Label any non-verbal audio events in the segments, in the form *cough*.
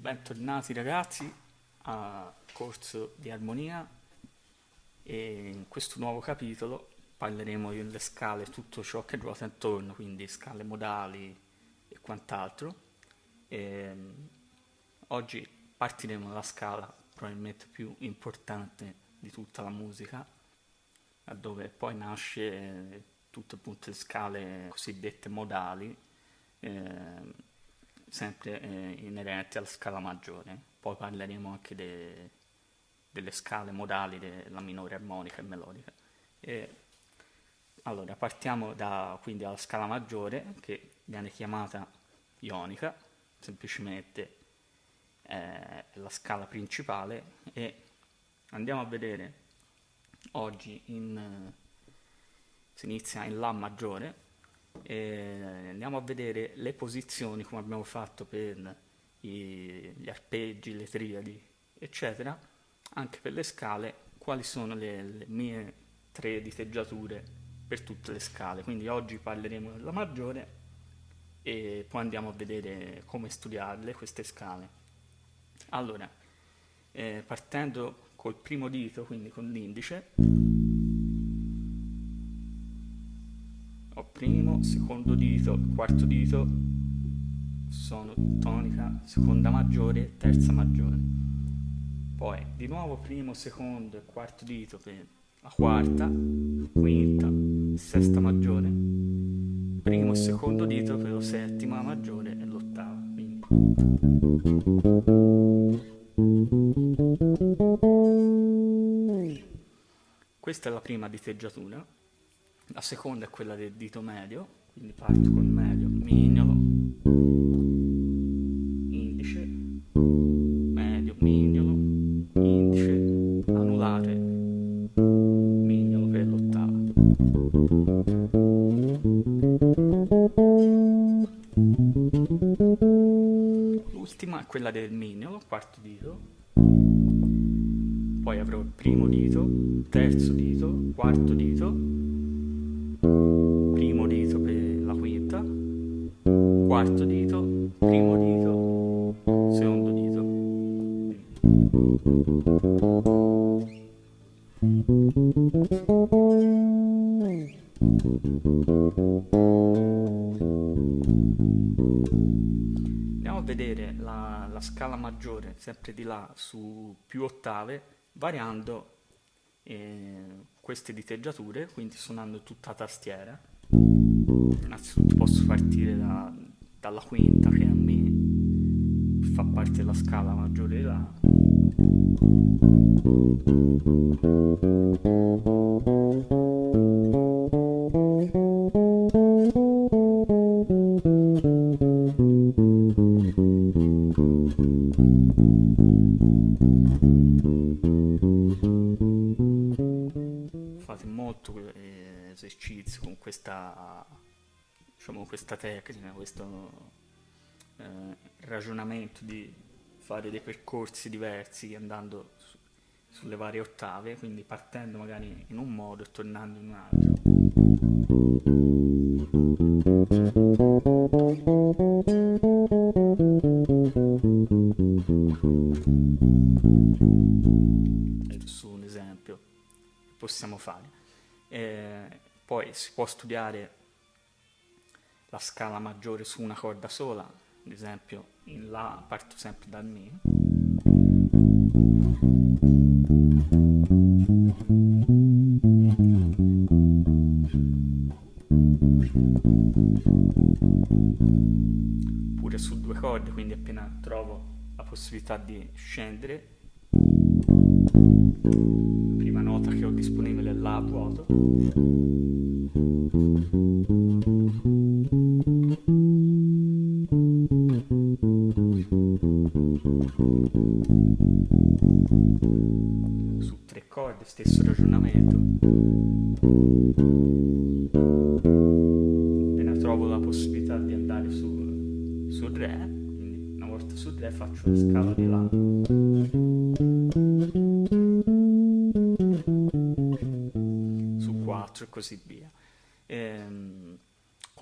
Bentornati ragazzi al corso di armonia e in questo nuovo capitolo parleremo delle scale, tutto ciò che ruota intorno, quindi scale modali e quant'altro. E, oggi partiremo dalla scala probabilmente più importante di tutta la musica, dove poi nasce tutte appunto le scale cosiddette modali, eh, sempre eh, inerenti alla scala maggiore. Poi parleremo anche de, delle scale modali della minore armonica e melodica. E, allora, partiamo da, quindi dalla scala maggiore, che viene chiamata ionica, semplicemente è la scala principale, e andiamo a vedere oggi in, si inizia in La maggiore, e andiamo a vedere le posizioni come abbiamo fatto per i, gli arpeggi, le triadi, eccetera, anche per le scale, quali sono le, le mie tre diteggiature per tutte le scale. Quindi oggi parleremo della maggiore e poi andiamo a vedere come studiarle queste scale. Allora, eh, partendo col primo dito, quindi con l'indice, primo, secondo dito, quarto dito, sono tonica, seconda maggiore, terza maggiore. Poi di nuovo primo, secondo e quarto dito per la quarta, quinta, sesta maggiore, primo e secondo dito per la settima maggiore e l'ottava. Quindi. Questa è la prima diteggiatura, la seconda è quella del dito medio, quindi parto col medio, mignolo, indice, medio, mignolo, indice, anulare, mignolo per l'ottava. L'ultima è quella del mignolo, quarto dito, poi avrò il primo dito, terzo dito, quarto dito, primo dito per la quinta, quarto dito, primo dito, secondo dito. Andiamo a vedere la, la scala maggiore, sempre di là, su più ottave, variando eh, queste diteggiature, quindi suonando tutta tastiera. Innanzitutto posso partire da, dalla quinta che a me fa parte della scala maggiore di La. fate eh, esercizio con questa, diciamo, questa tecnica, questo eh, ragionamento di fare dei percorsi diversi andando su, sulle varie ottave, quindi partendo magari in un modo e tornando in un altro. Su un esempio possiamo fare. Si può studiare la scala maggiore su una corda sola, ad esempio in La parto sempre dal Mi. Pure su due corde, quindi appena trovo la possibilità di scendere, prima nota che ho disponibile è La vuoto. Su tre corde, stesso ragionamento. Appena trovo la possibilità di andare su, su Re, quindi una volta su Re faccio la scala di La. Su 4 e così via. Ehm,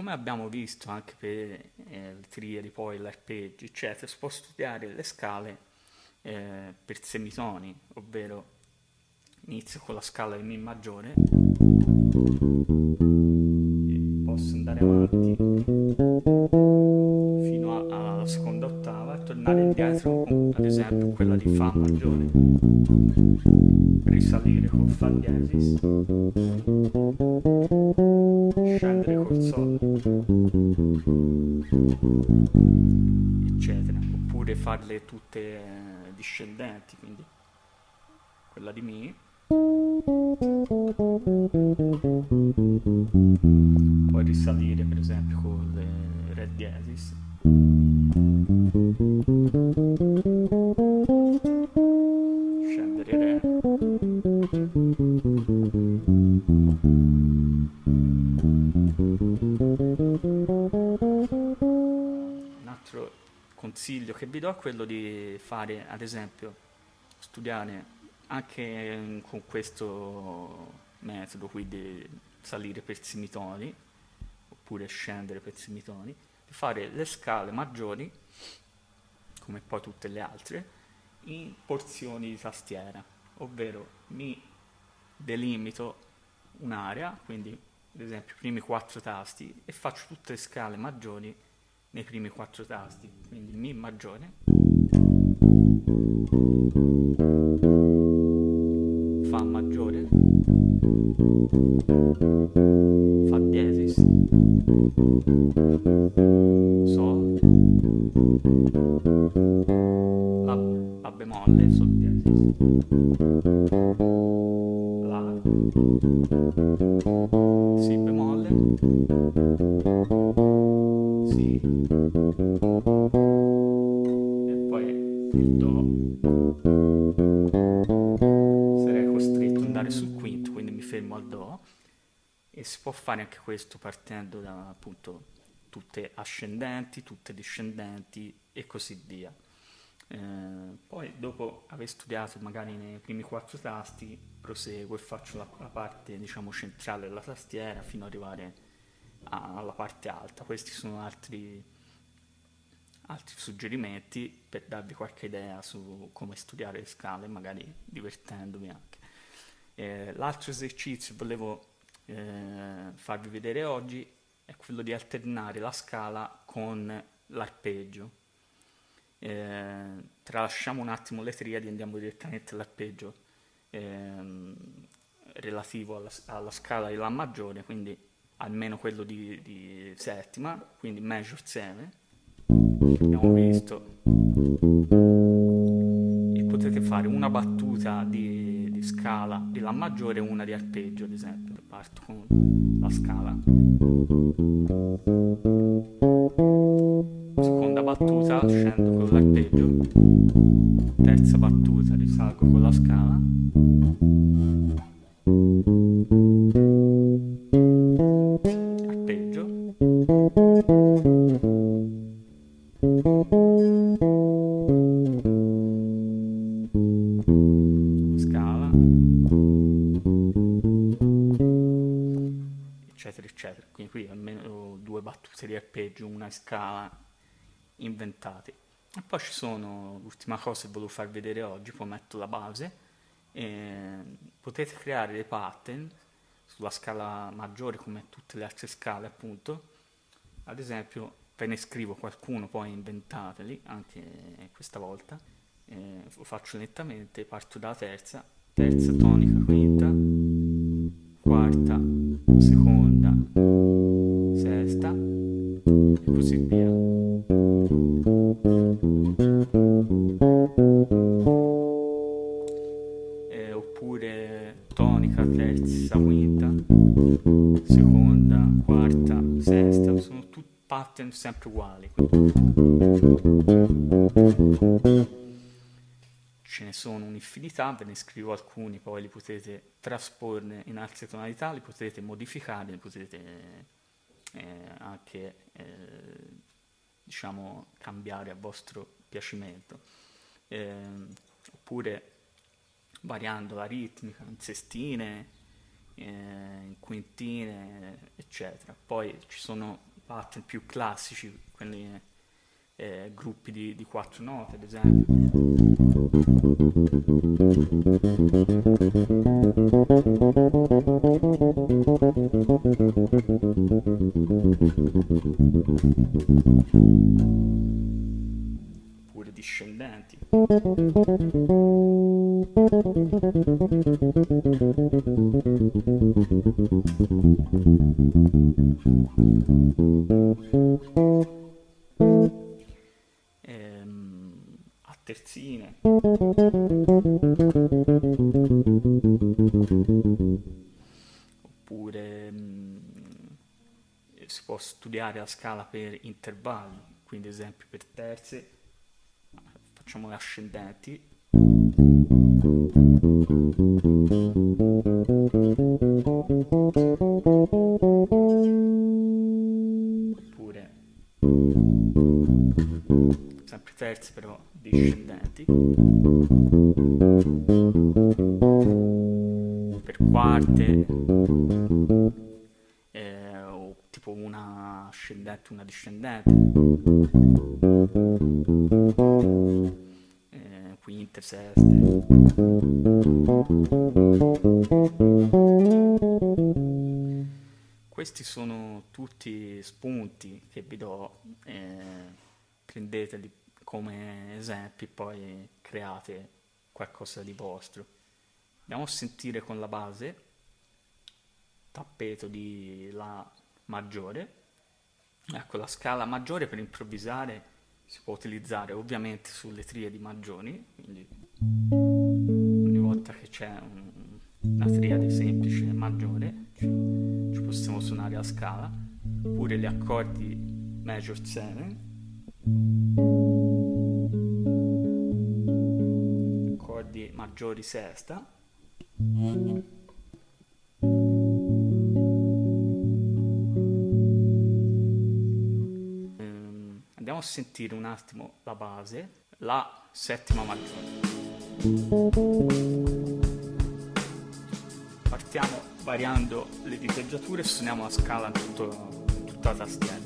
come abbiamo visto anche per eh, le triadi, poi l'arpeggio, eccetera, si può studiare le scale eh, per semitoni, ovvero inizio con la scala di Mi maggiore, posso andare avanti fino a, alla seconda ottava e tornare indietro, ad esempio quella di Fa maggiore, risalire con Fa diesis, farle tutte eh, discendenti, quindi quella di Mi quello di fare ad esempio studiare anche con questo metodo qui di salire per semitoni oppure scendere per semitoni di fare le scale maggiori come poi tutte le altre in porzioni di tastiera ovvero mi delimito un'area quindi ad esempio i primi quattro tasti e faccio tutte le scale maggiori nei primi quattro tasti quindi mi maggiore. Fa maggiore, Fa diesis, Sol, La, la bemolle, Sol diesis, La, Si bemolle, Si, e poi il Do andare sul quinto, quindi mi fermo al Do e si può fare anche questo partendo da appunto tutte ascendenti, tutte discendenti e così via. Eh, poi dopo aver studiato magari nei primi quattro tasti proseguo e faccio la, la parte diciamo centrale della tastiera fino ad arrivare alla parte alta. Questi sono altri, altri suggerimenti per darvi qualche idea su come studiare le scale, magari divertendomi anche. Eh, l'altro esercizio che volevo eh, farvi vedere oggi è quello di alternare la scala con l'arpeggio. Eh, tralasciamo un attimo le triadi e andiamo direttamente all'arpeggio ehm, relativo alla, alla, scala di La maggiore, quindi almeno quello di, di settima, quindi major 7, abbiamo visto, e potete fare una battuta di di scala di La maggiore e una di arpeggio, ad esempio. Parto con la scala. Seconda battuta scendo con l'arpeggio. Terza battuta risalgo con la scala. Scala inventati. E poi ci sono, l'ultima cosa che volevo far vedere oggi, poi metto la base, potete creare dei pattern sulla scala maggiore come tutte le altre scale appunto, ad esempio ve ne scrivo qualcuno, poi inventateli anche questa volta, eh, lo faccio lentamente, parto dalla terza, terza tonica quinta, quarta, seconda, e così via. Eh, oppure tonica, terza, quinta, seconda, quarta, sesta, sono tutti pattern sempre uguali. Ce ne sono un'infinità, ve ne scrivo alcuni, poi li potete trasporne in altre tonalità, li potete modificare, li potete eh, anche eh, diciamo cambiare a vostro piacimento eh, oppure variando la ritmica in sestine eh, in quintine eccetera poi ci sono pattern più classici, quelli eh, gruppi di, di quattro note, ad esempio. Oppure discendenti. terzine. La scala per intervalli, quindi ad esempio per terze facciamo le ascendenti. Oppure sempre terze però discendenti ascendente una discendente eh, quinte seste questi sono tutti spunti che vi do eh, prendeteli come esempi poi create qualcosa di vostro. Andiamo a sentire con la base tappeto di La maggiore. Ecco, la scala maggiore per improvvisare si può utilizzare ovviamente sulle triadi maggiori, quindi ogni volta che c'è un, una triade semplice maggiore ci, ci possiamo suonare a scala, oppure gli accordi major 7 accordi maggiori sesta a sentire un attimo la base la settima maggiore partiamo variando le diteggiature e suoniamo la scala in tutto, tutta la tastiera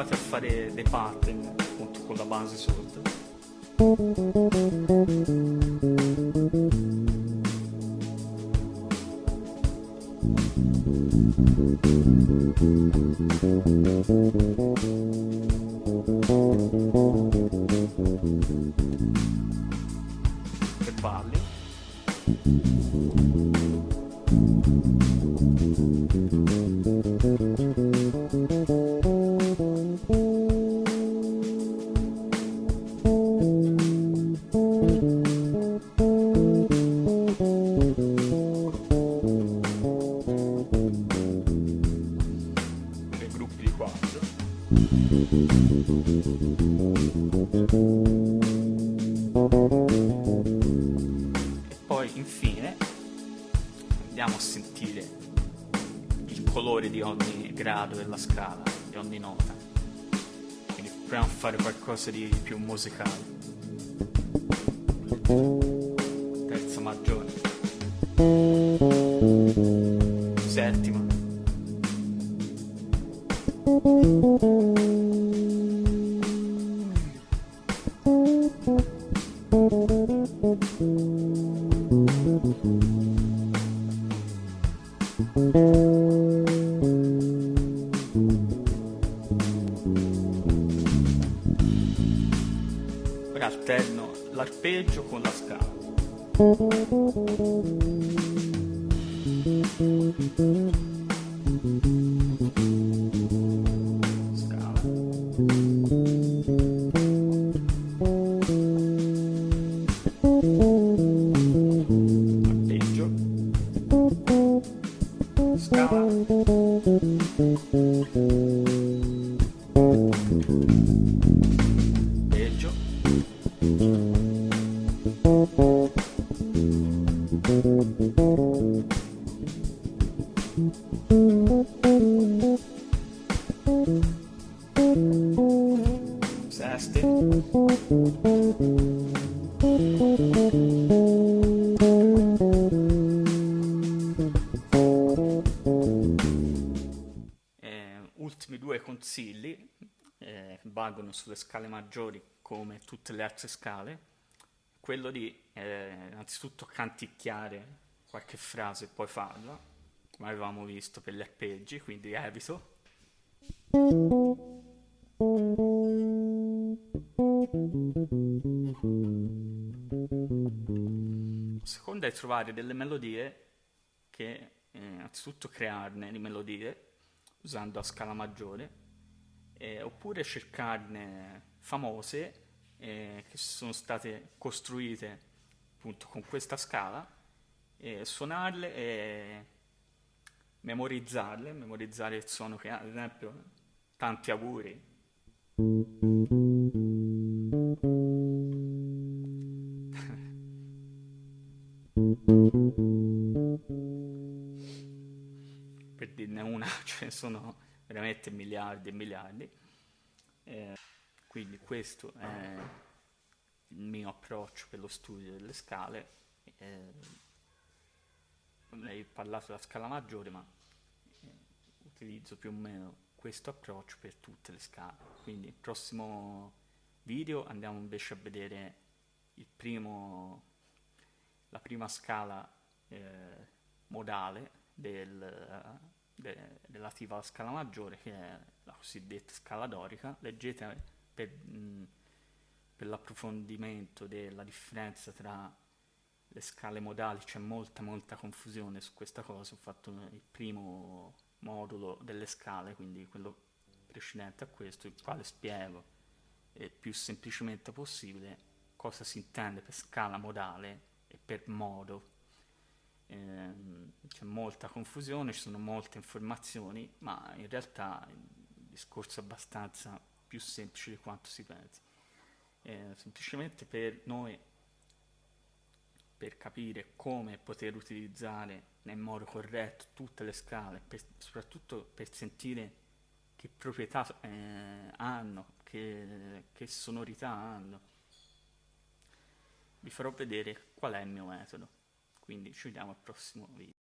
provate a fare dei pattern appunto con la base sotto proviamo a fare qualcosa di più musicale. Ora alterno l'arpeggio con la scala. Sesti Eh, ultimi due consigli eh, valgono sulle scale maggiori come tutte le altre scale, quello di eh, innanzitutto canticchiare qualche frase e poi farla, come avevamo visto per gli arpeggi, quindi evito. La seconda è trovare delle melodie che eh, innanzitutto crearne di melodie usando la scala maggiore eh, oppure cercarne famose eh, che sono state costruite appunto con questa scala e suonarle e memorizzarle, memorizzare il suono che ha, ad esempio tanti auguri. *laughs* per dirne una, *laughs* ce ne sono veramente miliardi e miliardi. Eh, quindi questo è il mio approccio per lo studio delle scale. Eh, avrei parlato della scala maggiore, ma eh, utilizzo più o meno questo approccio per tutte le scale. Quindi il prossimo video andiamo invece a vedere primo, la prima scala eh, modale del, de, relativa alla scala maggiore che è la cosiddetta scala dorica. Leggete per, mh, per l'approfondimento della differenza tra le scale modali, c'è molta molta confusione su questa cosa, ho fatto il primo modulo delle scale, quindi quello precedente a questo, il quale spiego il più semplicemente possibile cosa si intende per scala modale e per modo. Eh, c'è molta confusione, ci sono molte informazioni, ma in realtà il discorso è abbastanza più semplice di quanto si pensi. Eh, semplicemente per noi, per capire come poter utilizzare nel modo corretto tutte le scale, per, soprattutto per sentire che proprietà eh, hanno, che, che sonorità hanno. Vi farò vedere qual è il mio metodo, quindi ci vediamo al prossimo video.